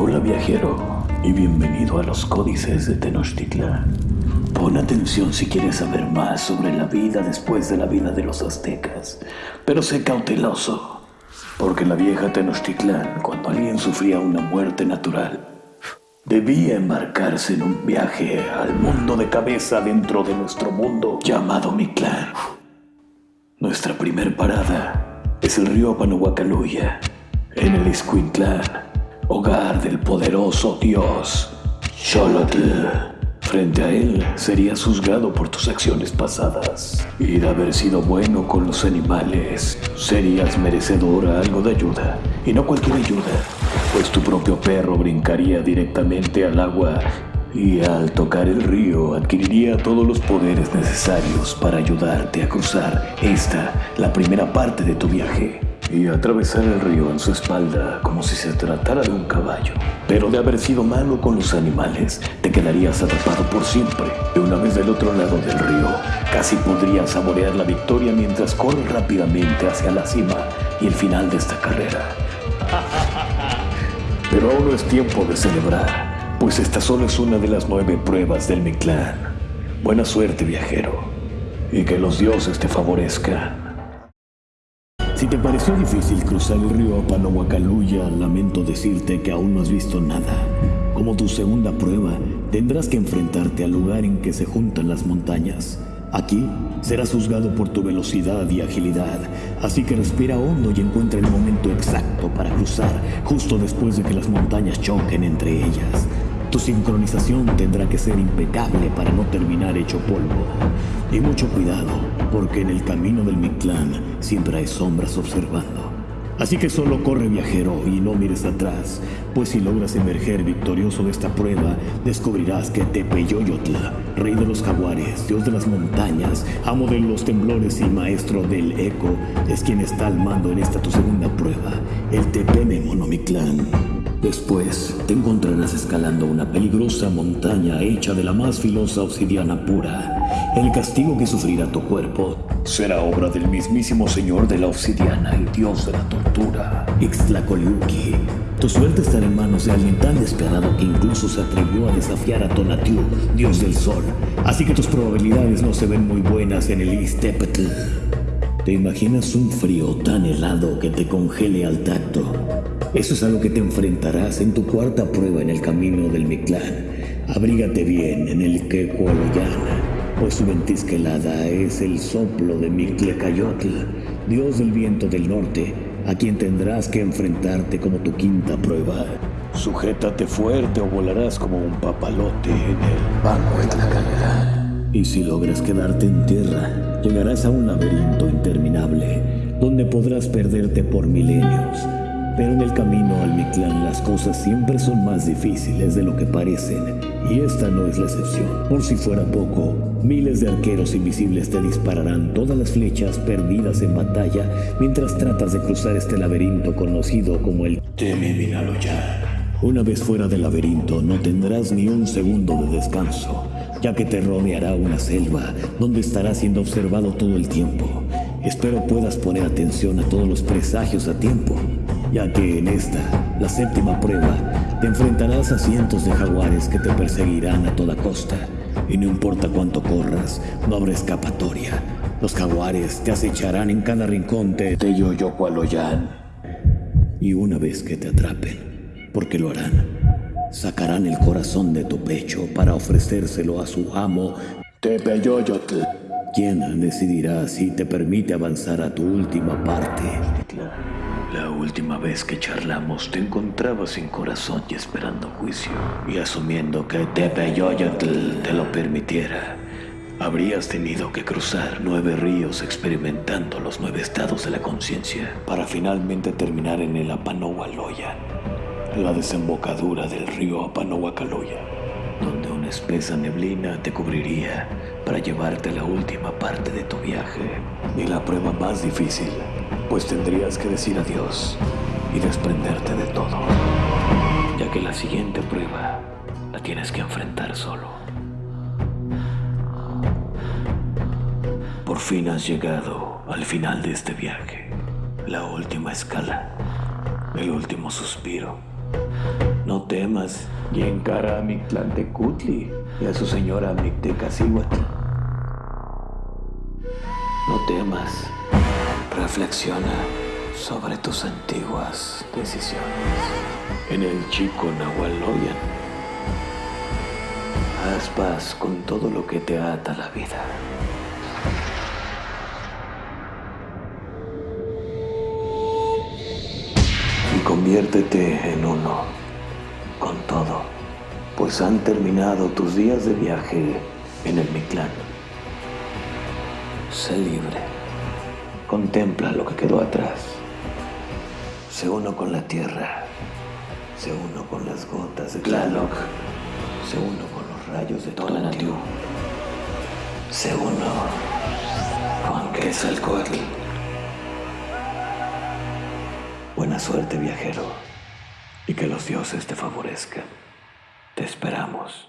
Hola viajero y bienvenido a los códices de Tenochtitlan. Pon atención si quieres saber más sobre la vida después de la vida de los aztecas, pero sé cauteloso, porque la vieja Tenochtitlan, cuando alguien sufría una muerte natural, debía embarcarse en un viaje al mundo de cabeza dentro de nuestro mundo llamado Mictlán. Nuestra primer parada es el río Panahuacaluya, en el Iscuintlán, hogar del poderoso dios Xolotl. Frente a él serías juzgado por tus acciones pasadas. Y de haber sido bueno con los animales, serías merecedor a algo de ayuda, y no cualquier ayuda, pues tu propio perro brincaría directamente al agua y al tocar el río adquiriría todos los poderes necesarios para ayudarte a cruzar esta, la primera parte de tu viaje y atravesar el río en su espalda como si se tratara de un caballo. Pero de haber sido malo con los animales, te quedarías atrapado por siempre. Y una vez del otro lado del río, casi podrías saborear la victoria mientras corres rápidamente hacia la cima y el final de esta carrera. Pero aún no es tiempo de celebrar, pues esta solo es una de las nueve pruebas del Mictlán. Buena suerte, viajero, y que los dioses te favorezcan. Si te pareció difícil cruzar el río Panahuacaluya, lamento decirte que aún no has visto nada. Como tu segunda prueba, tendrás que enfrentarte al lugar en que se juntan las montañas. Aquí serás juzgado por tu velocidad y agilidad, así que respira hondo y encuentra el momento exacto para cruzar justo después de que las montañas choquen entre ellas. Tu sincronización tendrá que ser impecable para no terminar hecho polvo. Y mucho cuidado, porque en el camino del Mictlán siempre hay sombras observando. Así que solo corre viajero y no mires atrás, pues si logras emerger victorioso de esta prueba, descubrirás que Tepeyoyotl, rey de los jaguares, dios de las montañas, amo de los temblores y maestro del eco, es quien está al mando en esta tu segunda prueba, el Tepeme Monomictlán. Después te encontrarás escalando una peligrosa montaña hecha de la más filosa obsidiana pura. El castigo que sufrirá tu cuerpo será obra del mismísimo señor de la obsidiana y dios de la tortura, Ixtlacoliuqui. Tu suerte estará en manos de alguien tan despiadado que incluso se atrevió a desafiar a Tonatiuh, dios del sol. Así que tus probabilidades no se ven muy buenas en el Ixtepetl. ¿Te imaginas un frío tan helado que te congele al tacto? Eso es a lo que te enfrentarás en tu cuarta prueba en el camino del Mictlán. Abrígate bien en el Quecualoyan, pues su ventisca helada es el soplo de Mictlecayotl, dios del viento del norte, a quien tendrás que enfrentarte como tu quinta prueba. Sujétate fuerte o volarás como un papalote en el banco de Tlacatlán. Y si logras quedarte en tierra, llegarás a un laberinto interminable, donde podrás perderte por milenios. Pero en el camino al Mictlán las cosas siempre son más difíciles de lo que parecen, y esta no es la excepción. Por si fuera poco, miles de arqueros invisibles te dispararán todas las flechas perdidas en batalla mientras tratas de cruzar este laberinto conocido como el Tememinaloyan. Una vez fuera del laberinto no tendrás ni un segundo de descanso, ya que te rodeará una selva donde estarás siendo observado todo el tiempo. Espero puedas poner atención a todos los presagios a tiempo ya que en esta, la séptima prueba, te enfrentarás a cientos de jaguares que te perseguirán a toda costa, y no importa cuánto corras, no habrá escapatoria. Los jaguares te acecharán en cada rincón de Teyoyocualoyan. Y una vez que te atrapen, porque lo harán, sacarán el corazón de tu pecho para ofrecérselo a su amo, Tepeyoyotl, quien decidirá si te permite avanzar a tu última parte. La última vez que charlamos te encontraba sin corazón y esperando juicio. Y asumiendo que Tepeyoyotl te lo permitiera, habrías tenido que cruzar nueve ríos experimentando los nueve estados de la conciencia para finalmente terminar en el Apanohualoyan, la desembocadura del río Apanohuacaloya, donde una espesa neblina te cubriría para llevarte la última parte de tu viaje y la prueba más difícil pues tendrías que decir adiós y desprenderte de todo, ya que la siguiente prueba la tienes que enfrentar solo. Por fin has llegado al final de este viaje, la última escala, el último suspiro. No temas y encara a Mictlantecutli y a su señora Mictecacihuatl. No temas, reflexiona sobre tus antiguas decisiones. En el chico Nahualoyan, haz paz con todo lo que te ata la vida. Y conviértete en uno con todo, pues han terminado tus días de viaje en el Mictlán. Sé libre. Contempla lo que quedó atrás. Sé uno con la tierra. Sé uno con las gotas de Tlaloc. Sé uno con los rayos de Tonatiuh. Sé uno con Quetzalcoatl. Buena suerte, viajero, y que los dioses te favorezcan. Te esperamos.